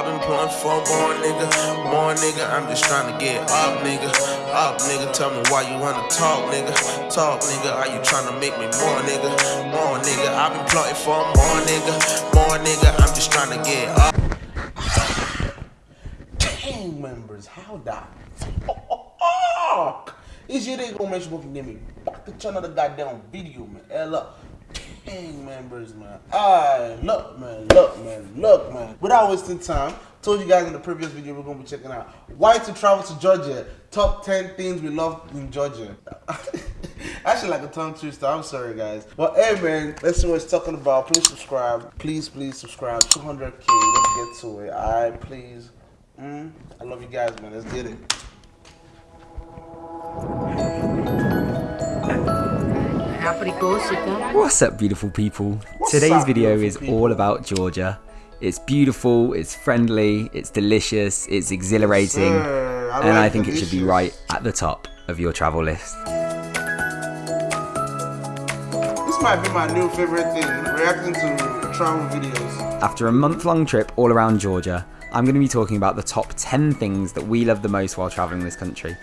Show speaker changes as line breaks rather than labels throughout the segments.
I've been pulling for more nigga, more nigga. I'm just trying to get up, nigga. Up, nigga. Tell me why you wanna talk, nigga. Talk, nigga. Are you trying to make me more, nigga? More, nigga. I've been plotting for more, nigga. More, nigga. I'm just trying to get up.
Gang members, how the fuck is your day gonna make sure give me back to channel the goddamn video, man? Hell up. Gang members, man. Alright, look, man, look, man, look, man. Without wasting time, told you guys in the previous video we're gonna be checking out why to travel to Georgia. Top 10 things we love in Georgia. Actually, like a tongue twister. I'm sorry, guys. But hey, man, let's see what it's talking about. Please subscribe. Please, please subscribe. 200k. Let's get to it. Alright, please. Mm, I love you guys, man. Let's get it.
What's up, beautiful people?
What's
Today's
up,
video is
people?
all about Georgia. It's beautiful, it's friendly, it's delicious, it's exhilarating,
Sir, I
and I
like
think it should be right at the top of your travel list.
This might be my new favorite thing, reacting to travel videos.
After a month long trip all around Georgia, I'm going to be talking about the top 10 things that we love the most while traveling this country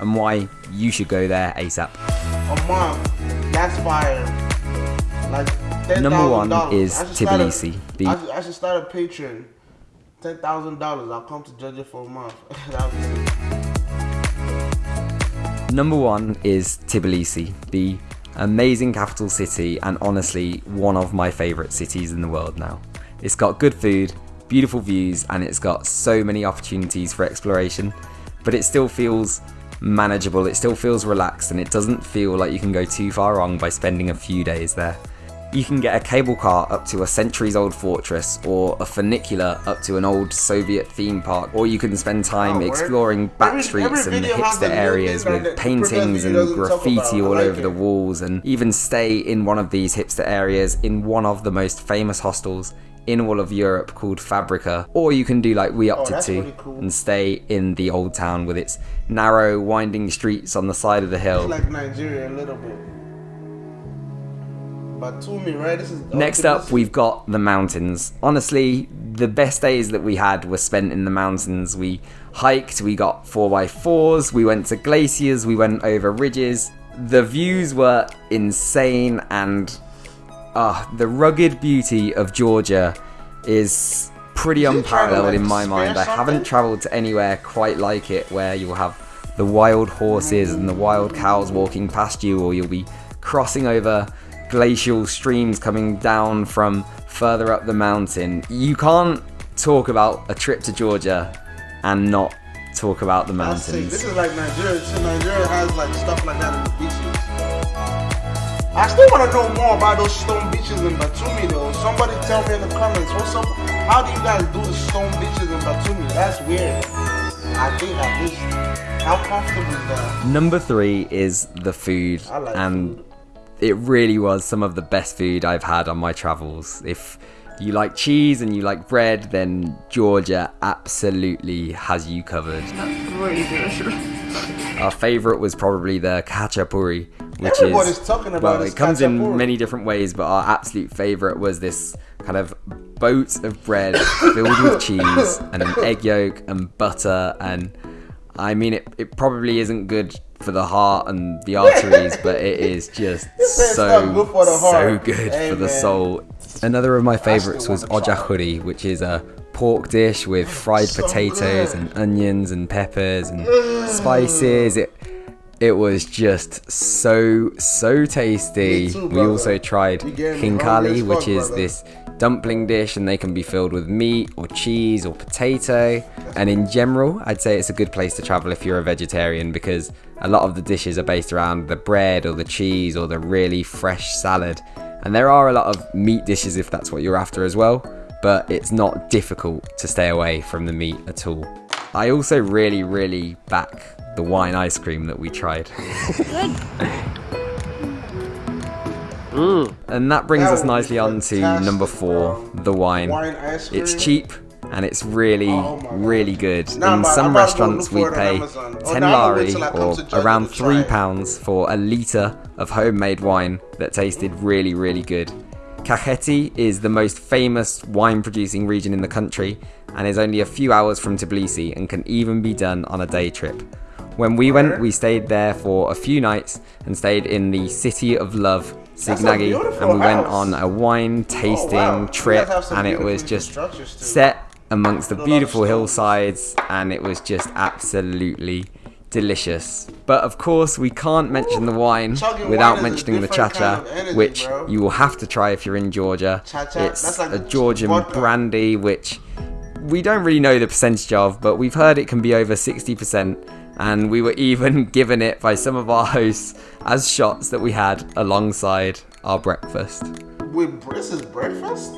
and why you should go there ASAP.
A month, that's fire. Like 10,000.
Number one is
I should start a-
Tbilisi, the-
I should, I should start a Patreon. Ten thousand dollars. I'll come to Georgia for a month. be
Number one is Tbilisi, the amazing capital city and honestly one of my favourite cities in the world now. It's got good food, beautiful views, and it's got so many opportunities for exploration, but it still feels manageable, it still feels relaxed, and it doesn't feel like you can go too far wrong by spending a few days there. You can get a cable car up to a centuries old fortress, or a funicular up to an old Soviet theme park, or you can spend time exploring back streets and hipster areas with paintings and graffiti all over the walls, and even stay in one of these hipster areas in one of the most famous hostels in all of Europe called Fabrika. Or you can do like we opted
Oh,
to
really cool.
and stay in the old town with its narrow, winding streets on the side of the hill.
It's like Nigeria a little bit. But to me, right? This is
Next up, we've got the mountains. Honestly, the best days that we had were spent in the mountains. We hiked, we got 4x4s, we went to glaciers, we went over ridges. The views were insane, and uh, the rugged beauty of Georgia is pretty
Is it trying to,
unparalleled in my mind. I haven't travelled to anywhere quite like it where you'll have the wild horses and the wild cows walking past you, or you'll be crossing over glacial streams coming down from further up the mountain. You can't talk about a trip to Georgia and not talk about the mountains.
This is like Nigeria. So Nigeria has like stuff like that in the beaches. I still want to know more about those stone beaches in Batumi though. Somebody tell me in the comments. What's up? How do you guys do the stone beaches in Batumi? That's weird. I think at least how comfortable is that?
Number three is the food,
I like
and
food.
it really was some of the best food I've had on my travels. If you like cheese and you like bread, then Georgia absolutely has you covered.
That's really good.
Our favourite was probably the khachapuri, which
Everybody's
is
talking about
well, it comes in many different ways, but our absolute favourite was this kind of boat of bread filled with cheese and an egg yolk and butter, and I mean it. It probably isn't good for the heart and the arteries, but it is just so
good for the
so good
Hey,
for the soul. Another of my favourites was
wanna try it.
ojakhuri, which is a pork dish with fried
So
potatoes
good.
and onions and peppers and spices. It it was just so so tasty.
Too,
we also tried
You getting me hungry as
khinkali,
fuck,
which is
brother.
this dumpling dish, and they can be filled with meat or cheese or potato. And in general, I'd say it's a good place to travel if you're a vegetarian because a lot of the dishes are based around the bread or the cheese or the really fresh salad. And there are a lot of meat dishes if that's what you're after as well, but it's not difficult to stay away from the meat at all. I also really, really back the wine ice cream that we tried. Mm. And that brings
That
us nicely on to number four, the wine.
Wine.
It's cheap and it's really,
Oh, oh
really good.
Nah,
In
man,
some
I'm to go
restaurants, we
for it on
pay
Amazon. Oh,
10
nah, I'ma wait
lari
till I come
or around £3 for a litre of homemade wine that tasted really, really good. Kakheti is the most famous wine producing region in the country and is only a few hours from Tbilisi and can even be done on a day trip. When we went, we stayed there for a few nights and stayed in the City of Love, Signagi, and we went on a wine tasting
wow.
Trip and it was just set amongst the beautiful hillsides and it was just absolutely delicious. But of course, we can't mention the wine
Chugging
without
wine
mentioning the
different
cha-cha,
kind of energy,
which
bro.
you will have to try if you're in Georgia.
Cha-cha,
It's
that's like
a Georgian
vodka.
brandy, which we don't really know the percentage of, but we've heard it can be over 60%. And we were even given it by some of our hosts as shots that we had alongside our breakfast.
Wait, this is breakfast?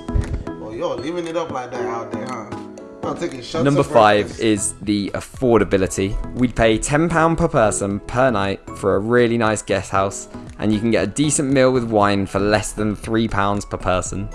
Oh, yo, leaving it up like that out there, huh?
Number five is the affordability. We'd pay £10 per person per night for a really nice guest house, and you can get a decent meal with wine for less than £3 per person.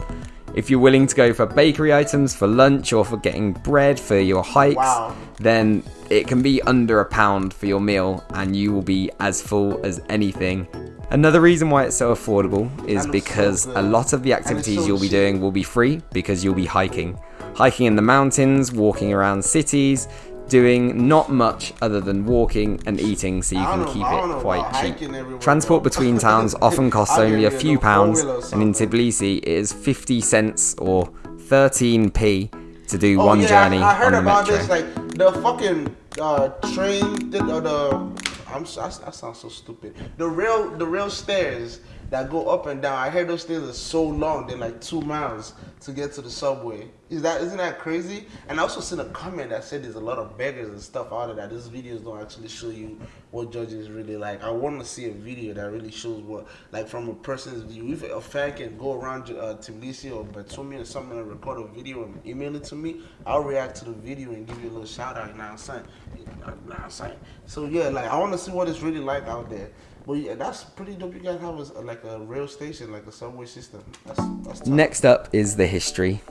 If you're willing to go for bakery items for lunch or for getting bread for your hikes,
Wow.
then it can be under a pound for your meal and you will be as full as anything. Another reason why it's so affordable is
it's so
because a lot of the activities
so
you'll be doing will be free because you'll be hiking. Hiking in the mountains, walking around cities, doing not much other than walking and eating so you can keep
know
it quite cheap. Transport between towns often costs only a few pounds, and in. Tbilisi it is 50 cents or 13p to do
Oh,
one
yeah,
journey
I, I heard
on the
about
metro.
this. Like the fucking uh, train, the, or the I'm so- that, that sounds so stupid. The rail, the rail stairs that go up and down. I heard those stairs are so long. They're like two miles to get to the subway. Is that isn't that crazy? And I also seen a comment that said there's a lot of beggars and stuff out of that. These videos don't actually show you what judges really like. I want to see a video that really shows what, like from a person's view. If a fan can go around uh, Tbilisi or Batumi or something and record a video and email it to me, I'll react to the video and give you a little shout out. You know what I'm saying? You know what I'm saying? So yeah, like I want to see what it's really like out there. But yeah, that's pretty dope. You guys have a, like a rail station, like a subway system. That's that's.
Next up is the history.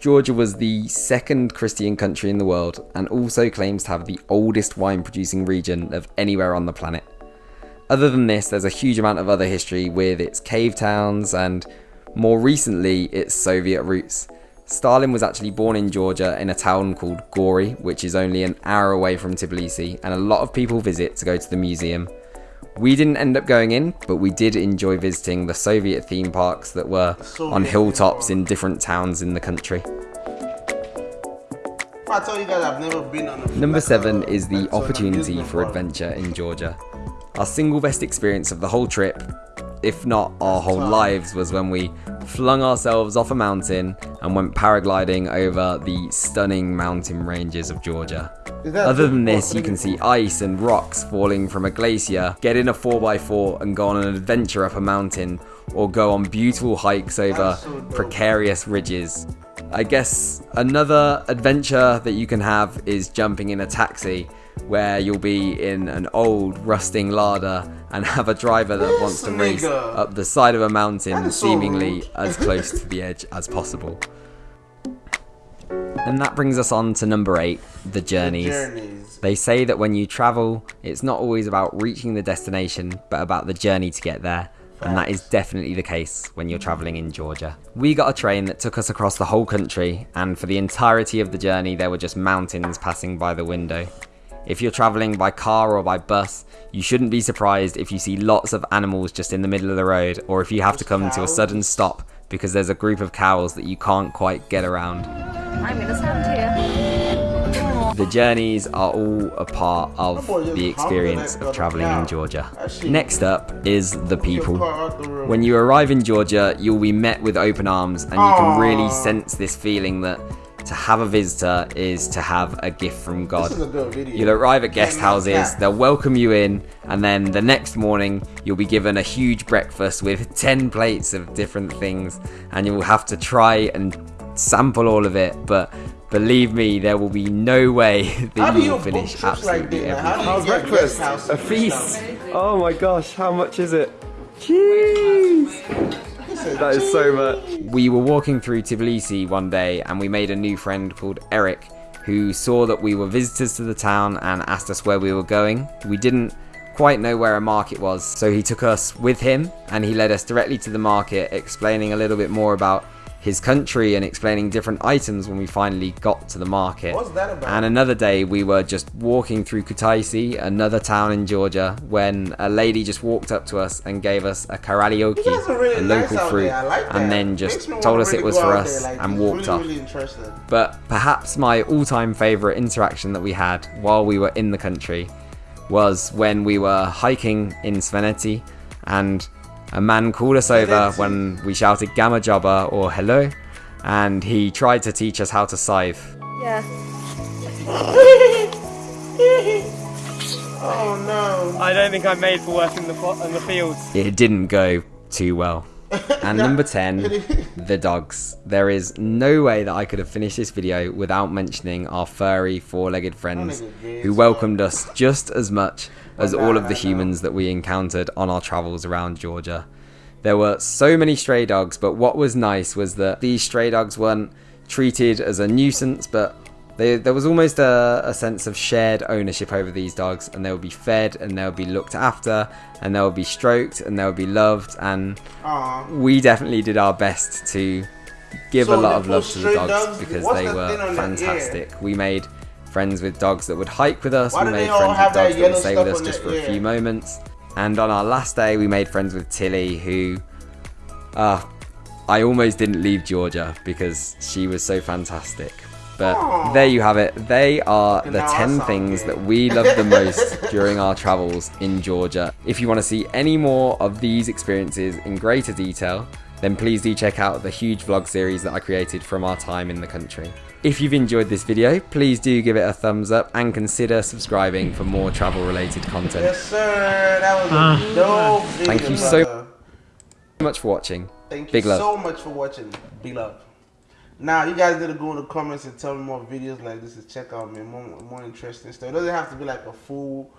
Georgia was the second Christian country in the world and also claims to have the oldest wine producing region of anywhere on the planet. Other than this, there's a huge amount of other history with its cave towns and more recently its Soviet roots. Stalin was actually born in Georgia in a town called Gori, which is only an hour away from Tbilisi, and a lot of people visit to go to the museum. We didn't end up going in, but we did enjoy visiting the Soviet theme parks that were on hilltops in different towns in the country.
I tell you guys I've never been on a
Number seven
a-
is the
like, to an
opportunity for adventure in Georgia. Our single best experience of the whole trip, if not our whole lives, was when we flung ourselves off a mountain and went paragliding over the stunning mountain ranges of Georgia. Other than this, you can see ice and rocks falling from a glacier, get in a 4x4 and go on an adventure up a mountain, or go on beautiful hikes over precarious ridges. I guess another adventure that you can have is jumping in a taxi where you'll be in an old rusting Lada and have a driver that
This
wants to race up the side of a mountain
is so
seemingly as close to the edge as possible. And that brings us on to number 8, the journeys.
Journeys.
They say that when you travel, it's not always about reaching the destination, but about the journey to get there. And that is definitely the case when you're traveling in Georgia. We got a train that took us across the whole country, and for the entirety of the journey, there were just mountains passing by the window. If you're traveling by car or by bus, you shouldn't be surprised if you see lots of animals just in the middle of the road, or if you have to come to a sudden stop because there's a group of cows that you can't quite get around.
I'm gonna stand here.
The journeys are all a part of the experience of traveling in Georgia. Next up is the people.
car out the road.
When you arrive in Georgia, you'll be met with open arms, and you can really sense this feeling that to have a visitor is to have a gift from God.
This is a good video.
You'll arrive at guest houses, they'll welcome you in, and then the next morning you'll be given a huge breakfast with 10 plates of different things, and you will have to try and sample all of it. But believe me, there will be no way
How
that
do
you
you
will finish
trips like
absolutely
that? How do
everything.
you get
A feast! Oh my gosh, how much is it? Jeez! That is so much. We were walking through Tbilisi one day and we made a new friend called Eric who saw that we were visitors to the town and asked us where we were going. We didn't quite know where a market was, so he took us with him and he led us directly to the market, explaining a little bit more about his country and explaining different items when we finally got to the market.
What's that about?
And another day we were just walking through Kutaisi, another town in Georgia, when a lady just walked up to us and gave us a karalioki,
You guys are really
a local
out
fruit,
like
and then just told us
really
it was for us
like,
and walked
really,
off. But perhaps my all time favourite interaction that we had while we were in the country was when we were hiking in Svaneti and a man called us over when we shouted Gamarjoba or hello and he tried to teach us how to scythe.
Yeah.
Oh no.
I don't think I'm made for work in the fo- in the fields.
It didn't go too well. And number 10, the dogs. There is no way that I could have finished this video without mentioning our furry four-legged friends who welcomed us just as much as all of the humans that we encountered on our travels around Georgia. There were so many stray dogs, but what was nice was that these stray dogs weren't treated as a nuisance, but they, there was almost a, a sense of shared ownership over these dogs, and they would be fed, and they would be looked after, and they would be stroked, and they would be loved, and
Aw.
we definitely did our best to give
So
a lot of love to the dogs,
dogs-
because they were
on their ear?
fantastic. We made friends with dogs that would hike with us.
Why
we made friends with dogs that would stay with us just for a few moments. And on our last day, we made friends with Tilly, who, uh, I almost didn't leave Georgia because she was so fantastic. But
Aw.
there you have it. They are the 10 things that we love the most during our travels in Georgia. If you want to see any more of these experiences in greater detail, then please do check out the huge vlog series that I created from our time in the country. If you've enjoyed this video, please do give it a thumbs up and consider subscribing for more travel related content.
Yes, sir. That was a ah. dope video.
Thank you so much for watching.
Thank you
Big love.
so much for watching. Big love. Now, you guys gotta go in the comments and tell me more videos like this to check out, man. More, more interesting stuff. It doesn't have to be like a full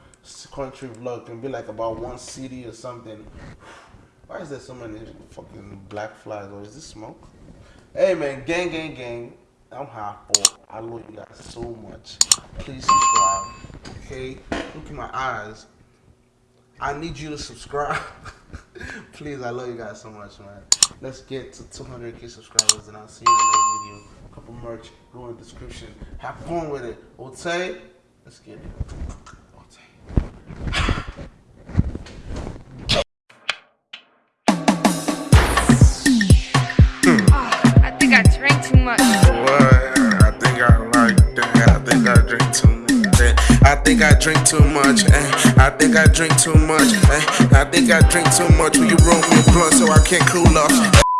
country vlog. It can be like about one city or something. Why is there so many fucking black flies? Or is this smoke? Hey, man. Gang, gang, gang. I'm Harpo. I love you guys so much. Please subscribe. Okay? Look in my eyes. I need you to subscribe. Please, I love you guys so much, man. Let's get to 200k subscribers, and I'll see you in the next video. Couple merch, go in the description. Have fun with it. Okay? Let's get it.
Think I
drink too much. eh. I think I drink too much. eh. I think I drink too much. Will you roll me a blunt so I can't cool off?